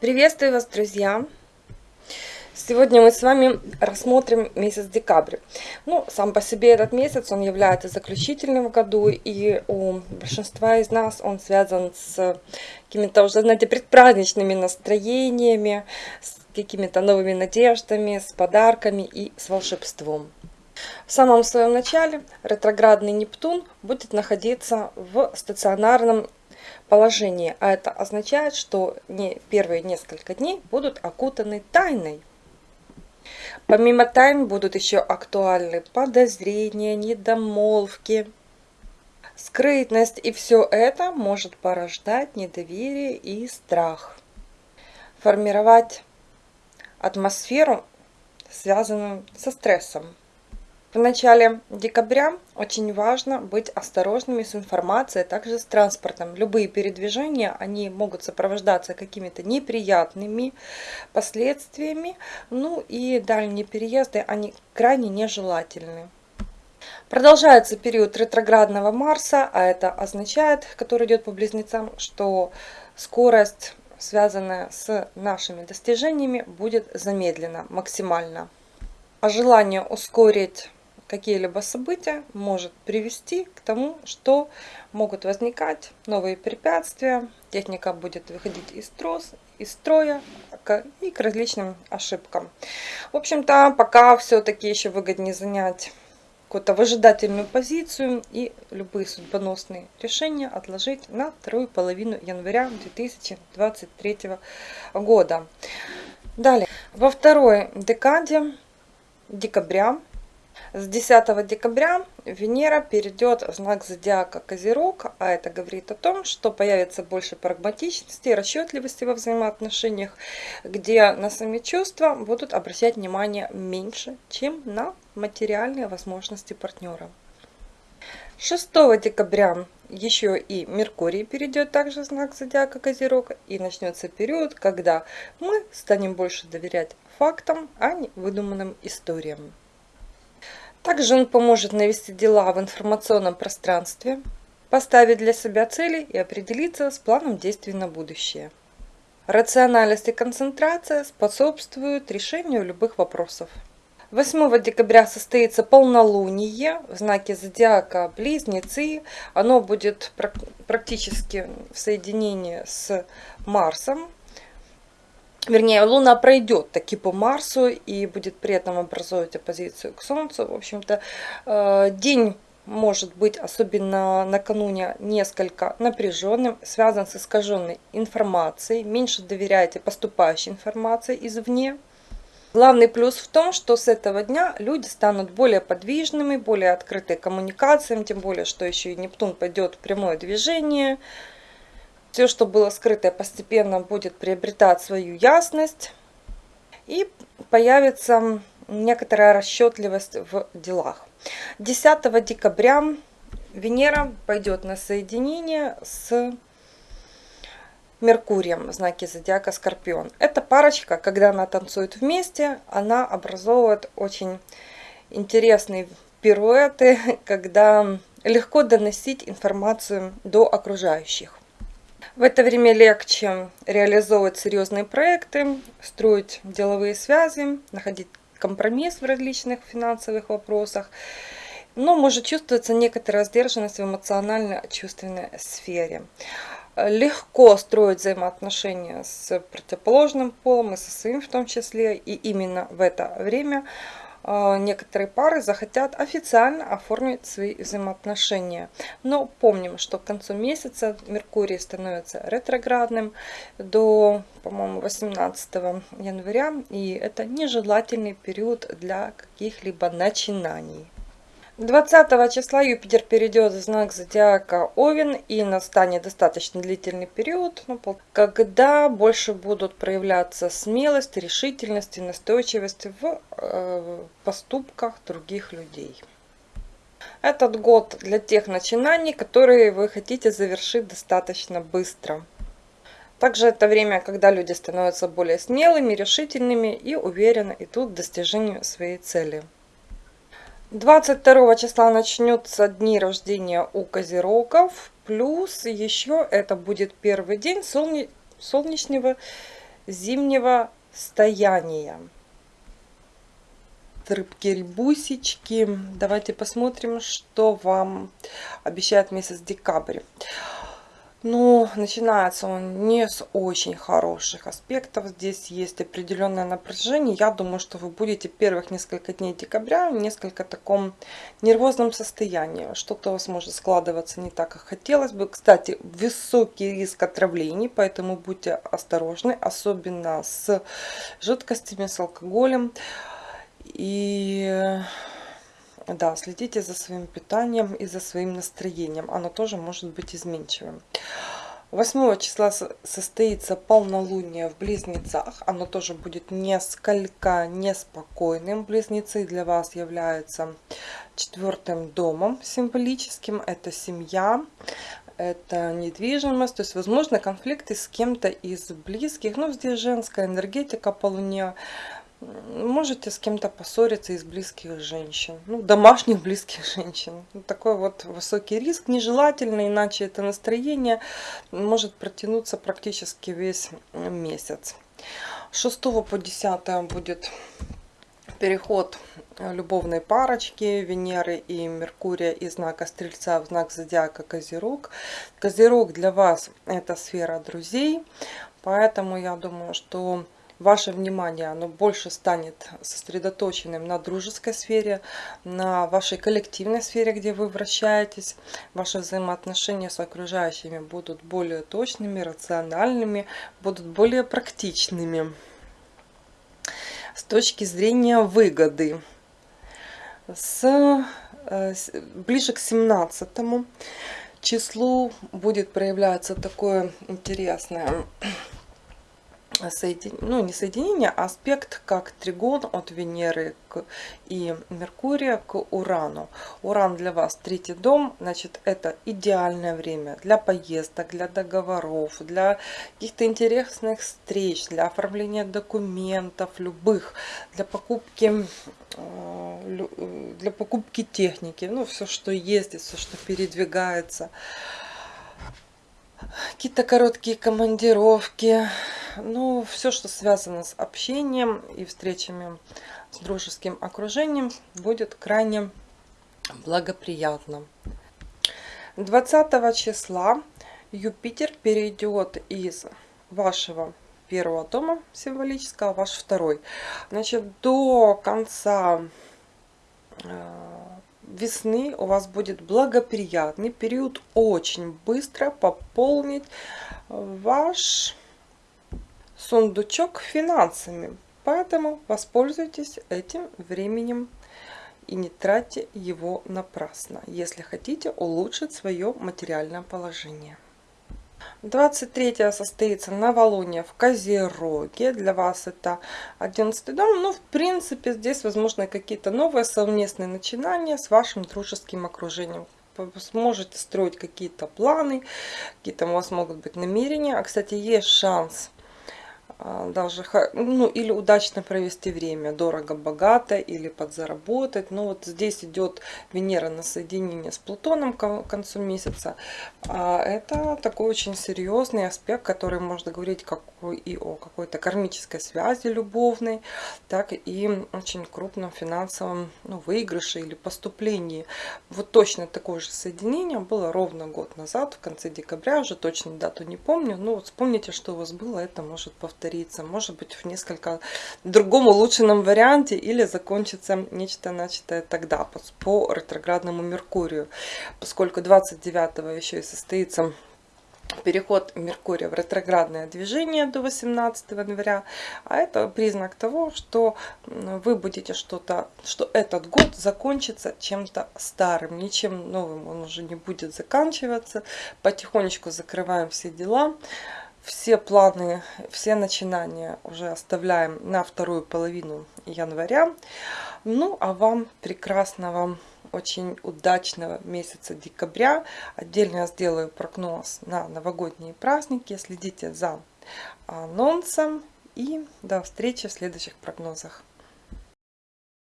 Приветствую вас, друзья! Сегодня мы с вами рассмотрим месяц декабрь. Ну, сам по себе этот месяц, он является заключительным в году, и у большинства из нас он связан с какими-то уже, знаете, предпраздничными настроениями, с какими-то новыми надеждами, с подарками и с волшебством. В самом своем начале ретроградный Нептун будет находиться в стационарном положении, а это означает, что не первые несколько дней будут окутаны тайной. Помимо тайн будут еще актуальны подозрения, недомолвки, скрытность, и все это может порождать недоверие и страх. Формировать атмосферу, связанную со стрессом. В начале декабря очень важно быть осторожными с информацией, а также с транспортом. Любые передвижения, они могут сопровождаться какими-то неприятными последствиями, ну и дальние переезды, они крайне нежелательны. Продолжается период ретроградного Марса, а это означает, который идет по близнецам, что скорость, связанная с нашими достижениями, будет замедлена максимально. А желание ускорить какие-либо события может привести к тому, что могут возникать новые препятствия, техника будет выходить из, трос, из строя и к различным ошибкам. В общем-то, пока все-таки еще выгоднее занять какую-то выжидательную позицию и любые судьбоносные решения отложить на вторую половину января 2023 года. Далее, во второй декаде декабря с 10 декабря Венера перейдет в знак зодиака Козерог, а это говорит о том, что появится больше прагматичности расчетливости во взаимоотношениях, где на сами чувства будут обращать внимание меньше, чем на материальные возможности партнера. 6 декабря еще и Меркурий перейдет также в знак зодиака Козерог и начнется период, когда мы станем больше доверять фактам, а не выдуманным историям. Также он поможет навести дела в информационном пространстве, поставить для себя цели и определиться с планом действий на будущее. Рациональность и концентрация способствуют решению любых вопросов. 8 декабря состоится полнолуние в знаке зодиака Близнецы. Оно будет практически в соединении с Марсом, вернее, Луна пройдет таки по Марсу и будет при этом образовывать оппозицию к Солнцу. В общем-то, э, день может быть, особенно накануне, несколько напряженным, связан с искаженной информацией. Меньше доверяйте поступающей информации извне. Главный плюс в том, что с этого дня люди станут более подвижными, более открыты коммуникациям, тем более, что еще и Нептун пойдет в прямое движение – все, что было скрытое, постепенно будет приобретать свою ясность. И появится некоторая расчетливость в делах. 10 декабря Венера пойдет на соединение с Меркурием в знаке зодиака Скорпион. Эта парочка, когда она танцует вместе, она образовывает очень интересные пируэты, когда легко доносить информацию до окружающих. В это время легче реализовывать серьезные проекты, строить деловые связи, находить компромисс в различных финансовых вопросах. Но может чувствоваться некоторая сдержанность в эмоционально-чувственной сфере. Легко строить взаимоотношения с противоположным полом и со своим в том числе. И именно в это время некоторые пары захотят официально оформить свои взаимоотношения. Но помним, что к концу месяца Меркурий становится ретроградным до, по-моему, 18 января. И это нежелательный период для каких-либо начинаний. 20 числа Юпитер перейдет в знак зодиака Овен и настанет достаточно длительный период, ну, когда больше будут проявляться смелость, решительность и настойчивость в поступках других людей. Этот год для тех начинаний, которые вы хотите завершить достаточно быстро. Также это время, когда люди становятся более смелыми, решительными и уверенно идут к достижению своей цели. 22 числа начнется дни рождения у козерогов. Плюс еще это будет первый день солне... солнечного зимнего стояния. Рыбки-рябусечки. Давайте посмотрим, что вам обещает месяц декабрь. Ну, начинается он не с очень хороших аспектов. Здесь есть определенное напряжение. Я думаю, что вы будете первых несколько дней декабря в несколько таком нервозном состоянии. Что-то у вас может складываться не так, как хотелось бы. Кстати, высокий риск отравлений, поэтому будьте осторожны, особенно с жидкостями, с алкоголем. И да, следите за своим питанием и за своим настроением. Оно тоже может быть изменчивым. 8 числа состоится полнолуние в Близнецах. Оно тоже будет несколько неспокойным. Близнецы для вас являются четвертым домом символическим. Это семья, это недвижимость. То есть, возможно, конфликты с кем-то из близких. Ну, здесь женская энергетика по можете с кем-то поссориться из близких женщин, ну, домашних близких женщин. Такой вот высокий риск, нежелательно, иначе это настроение может протянуться практически весь месяц. С 6 по 10 будет переход любовной парочки Венеры и Меркурия из знака Стрельца в знак Зодиака Козерог. Козерог для вас это сфера друзей, поэтому я думаю, что ваше внимание оно больше станет сосредоточенным на дружеской сфере, на вашей коллективной сфере, где вы вращаетесь. Ваши взаимоотношения с окружающими будут более точными, рациональными, будут более практичными. С точки зрения выгоды. С, э, ближе к 17 числу будет проявляться такое интересное соедин... ну, не соединение, а аспект как тригон от Венеры к... и Меркурия к Урану. Уран для вас третий дом, значит, это идеальное время для поездок, для договоров, для каких-то интересных встреч, для оформления документов любых, для покупки э, для покупки техники, ну, все, что ездит, все, что передвигается какие-то короткие командировки, ну, все, что связано с общением и встречами с дружеским окружением, будет крайне благоприятно. 20 числа Юпитер перейдет из вашего первого дома символического, ваш второй. Значит, до конца э, весны у вас будет благоприятный период очень быстро пополнить ваш сундучок финансами. Поэтому воспользуйтесь этим временем и не тратьте его напрасно, если хотите улучшить свое материальное положение. 23 состоится новолуние в Козероге. Для вас это 11 дом. Ну, в принципе, здесь возможно какие-то новые совместные начинания с вашим дружеским окружением. Вы сможете строить какие-то планы, какие-то у вас могут быть намерения. А, кстати, есть шанс даже, ну, или удачно провести время, дорого-богато, или подзаработать. Но вот здесь идет Венера на соединение с Плутоном к концу месяца. А это такой очень серьезный аспект, который можно говорить как и о какой-то кармической связи любовной, так и очень крупном финансовом ну, выигрыше или поступлении. Вот точно такое же соединение было ровно год назад, в конце декабря, уже точно дату не помню, но вот вспомните, что у вас было, это может повториться повторится, может быть в несколько другом улучшенном варианте или закончится нечто начатое тогда по ретроградному Меркурию, поскольку 29 еще и состоится переход Меркурия в ретроградное движение до 18 января, а это признак того, что вы будете что-то, что этот год закончится чем-то старым, ничем новым он уже не будет заканчиваться, потихонечку закрываем все дела, все планы, все начинания уже оставляем на вторую половину января. Ну, а вам прекрасного, очень удачного месяца декабря. Отдельно я сделаю прогноз на новогодние праздники. Следите за анонсом. И до встречи в следующих прогнозах.